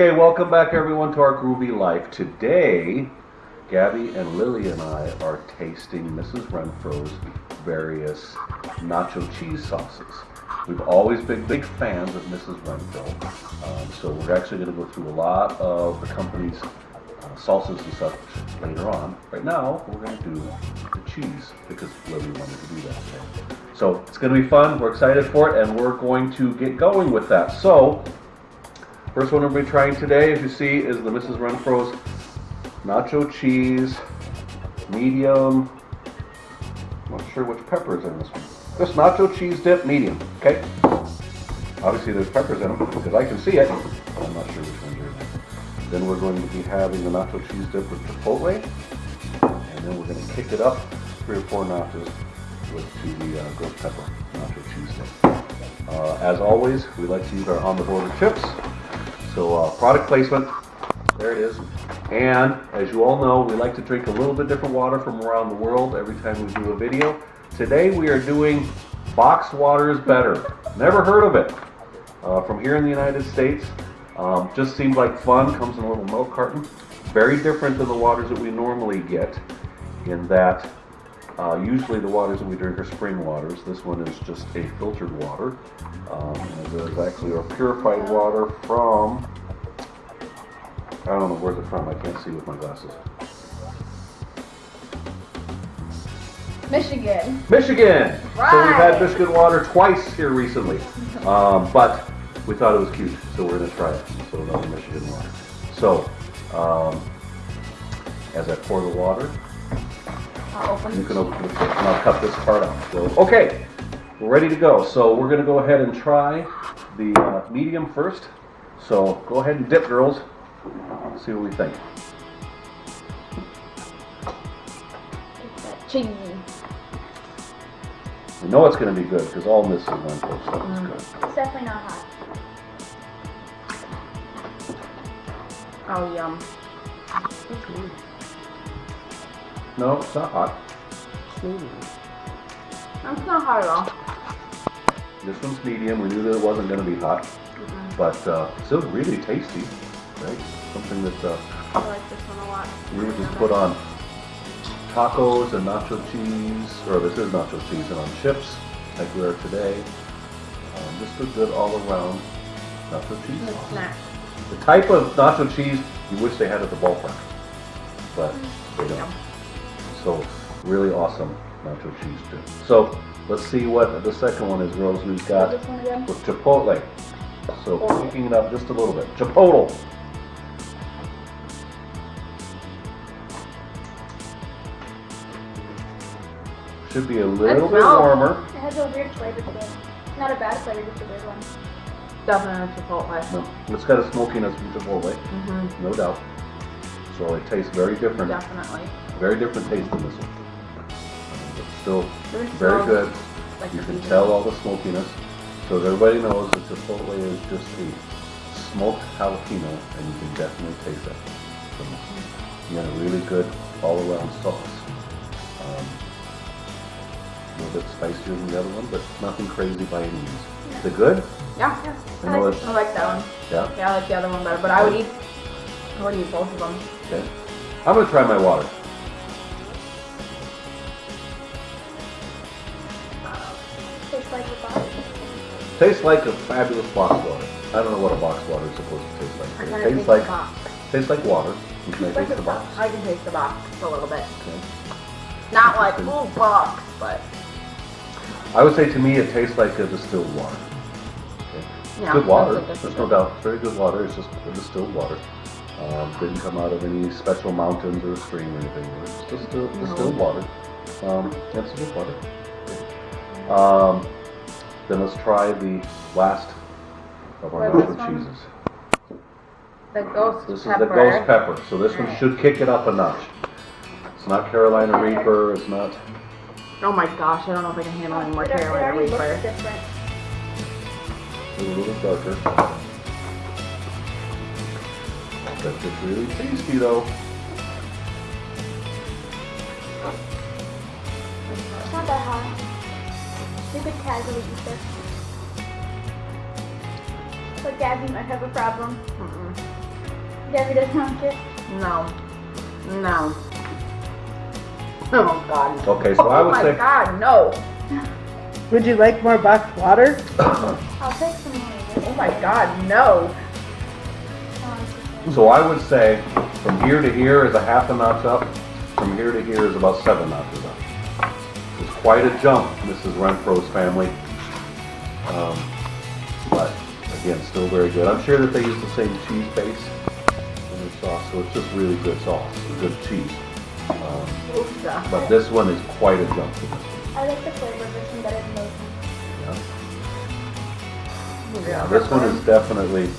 Okay, welcome back everyone to our Groovy Life. Today, Gabby and Lily and I are tasting Mrs. Renfro's various nacho cheese sauces. We've always been big fans of Mrs. Renfro, um, so we're actually going to go through a lot of the company's uh, salsas and such later on. Right now, we're going to do the cheese because Lily wanted to do that today. So it's going to be fun. We're excited for it, and we're going to get going with that. So First one we'll be trying today, as you see, is the Mrs. Renfro's nacho cheese, medium. I'm not sure which pepper is in this one. This nacho cheese dip, medium, okay? Obviously there's peppers in them, because I can see it. I'm not sure which ones are in there. Then we're going to be having the nacho cheese dip with chipotle. And then we're going to kick it up three or four notches with the uh, pepper nacho cheese dip. Uh, as always, we like to use our on-the-border chips. So uh, product placement, there it is. And as you all know, we like to drink a little bit different water from around the world every time we do a video. Today we are doing box water is better. Never heard of it. Uh, from here in the United States. Um, just seemed like fun, comes in a little milk carton. Very different than the waters that we normally get in that uh, usually the waters that we drink are spring waters. This one is just a filtered water. Um, there's actually a purified water from, I don't know where's it from, I can't see with my glasses. Michigan. Michigan! Right. So we've had Michigan water twice here recently. Um, but we thought it was cute, so we're going to try it. So another Michigan water. So, um, as I pour the water, I'll open You can open the and I'll cut this part out. So, okay, we're ready to go. So we're gonna go ahead and try the uh, medium first. So go ahead and dip, girls. See what we think. cheese. We know it's gonna be good because all this is one stuff is Mm. good. It's definitely not hot. Oh, yum. No, it's not hot. It's not hot at all. This one's medium. We knew that it wasn't gonna be hot, but uh, still really tasty, right? Something that uh, I like this one a lot. we would just put on tacos and nacho cheese, or this is nacho cheese, and on chips, like we are today. Um, just a good all-around nacho cheese. Sauce. snack. The type of nacho cheese you wish they had at the ballpark, but they don't. Yum. So really awesome nacho cheese dip. So let's see what the second one is, girls. We've got This one again? with chipotle. So picking it up just a little bit. Chipotle. Should be a little bit warmer. It has a weird flavor to it. Not a bad flavor, just a weird one. Definitely Chipotle. No, it's got a smokiness from chipotle, Mm-hmm. no doubt. So it tastes very different, Definitely. Very different taste than this one. But still very good. Like You can tell all the smokiness. So that everybody knows that Chipotle is just a smoked jalapeno, and you can definitely taste that. So you got a really good all-around sauce. Um, a little bit spicier than the other one, but nothing crazy by any means. Is it good? Yeah. I know it's, I like that one. yeah, Yeah, I like the other one better, but I would eat. I would eat both of them. okay. I'm gonna try my water. Tastes like a fabulous box water. I don't know what a box water is supposed to taste like. It tastes like tastes like water. You can taste the box. I can taste the box a little bit. Okay. Not like ooh box, but I would say to me it tastes like a distilled water. Okay. yeah. good water, there's no doubt. It's very good water. It's just a distilled water. Um, didn't come out of any special mountains or stream or anything. It's just a distilled water. Um, that's good water. Um, then let's try the last of our What is nacho this one? cheeses. The ghost This is the ghost pepper. So this one should kick it up a notch. It's not Carolina Reaper. It's not. Oh my gosh, I don't know if I can handle any more It, it Carolina already looks Reaper. different. It's a little darker. But it's really tasty though. It's not that hot. You could casually eat this. But Gabby might have a problem. Mm-mm. Gabby doesn't like it. No. No. Oh God. Okay, so I would. say. oh my say- God, no. Would you like more boxed water? I'll take some more. Oh my God, no. So I would say from here to here is a half a notch up. From here to here is about seven notches up. It's quite a jump, Mrs. Renfro's family. Um, but again, still very good. I'm sure that they use the same cheese base in their sauce, so it's just really good sauce, good cheese. Um, but this one is quite a jump this one. I like the flavor of this one better than those ones. Yeah. yeah, This one is definitely,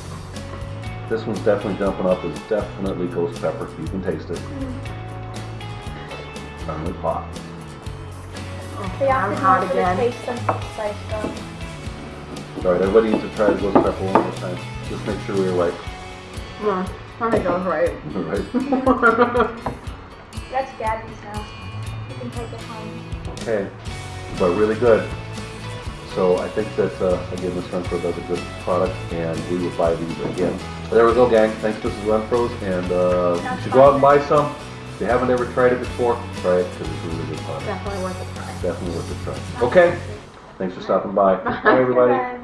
this one's definitely jumping up. It's definitely ghost pepper. You can taste it. Finally hot. They I'm often hot have for the again. taste and spice though. All right, everybody needs to try the ghost pepper one more time. Just make sure we're right. Mm, I think I was right. right. That's Gabby's now. You can take it home. Okay, but really good. So I think that uh, again, Miss Renfro does a good product, and we will buy these again. There we go, gang. Thanks, Mrs. Renfro's, and uh, you should go out and buy some. If you haven't ever tried it before, try it because it's really good product. Definitely worth a try. Definitely worth a try. Okay, thanks for stopping by. Bye, everybody. Bye.